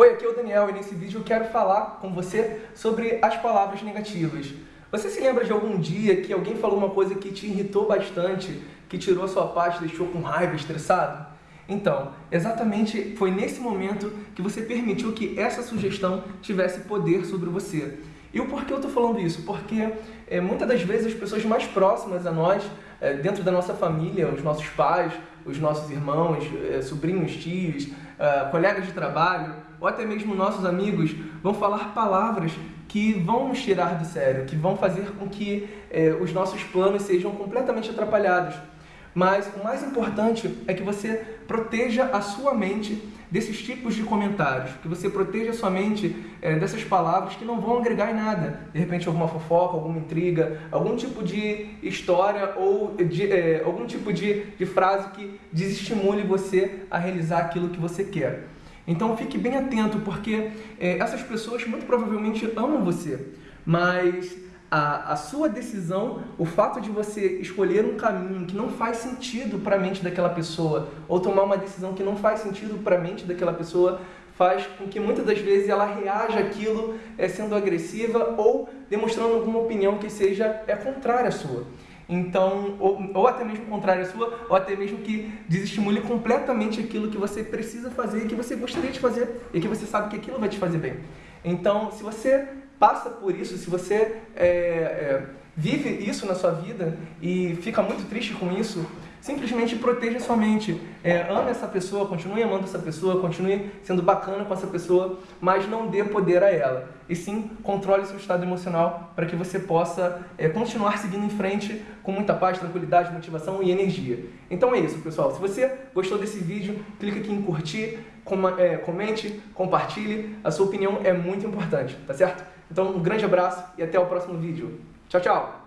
Oi, aqui é o Daniel e nesse vídeo eu quero falar com você sobre as palavras negativas. Você se lembra de algum dia que alguém falou uma coisa que te irritou bastante, que tirou a sua paz, deixou com raiva, estressado? Então, exatamente foi nesse momento que você permitiu que essa sugestão tivesse poder sobre você. E o porquê eu estou falando isso? Porque é, muitas das vezes as pessoas mais próximas a nós, é, dentro da nossa família, os nossos pais, os nossos irmãos, é, sobrinhos, tios, colegas de trabalho, ou até mesmo nossos amigos, vão falar palavras que vão nos tirar do sério, que vão fazer com que os nossos planos sejam completamente atrapalhados. Mas o mais importante é que você proteja a sua mente desses tipos de comentários, que você proteja a sua mente é, dessas palavras que não vão agregar em nada. De repente alguma fofoca, alguma intriga, algum tipo de história ou de, é, algum tipo de, de frase que desestimule você a realizar aquilo que você quer. Então fique bem atento, porque é, essas pessoas muito provavelmente amam você, mas a, a sua decisão, o fato de você escolher um caminho que não faz sentido para a mente daquela pessoa, ou tomar uma decisão que não faz sentido para a mente daquela pessoa, faz com que muitas das vezes ela reaja aquilo é, sendo agressiva ou demonstrando alguma opinião que seja é contrária à sua. Então, ou, ou até mesmo contrária à sua, ou até mesmo que desestimule completamente aquilo que você precisa fazer, que você gostaria de fazer e que você sabe que aquilo vai te fazer bem. Então, se você passa por isso, se você é, é, vive isso na sua vida e fica muito triste com isso, simplesmente proteja sua mente. É, ame essa pessoa, continue amando essa pessoa, continue sendo bacana com essa pessoa, mas não dê poder a ela. E sim, controle seu estado emocional para que você possa é, continuar seguindo em frente com muita paz, tranquilidade, motivação e energia. Então é isso, pessoal. Se você gostou desse vídeo, clique aqui em curtir, com, é, comente, compartilhe. A sua opinião é muito importante, tá certo? Então, um grande abraço e até o próximo vídeo. Tchau, tchau!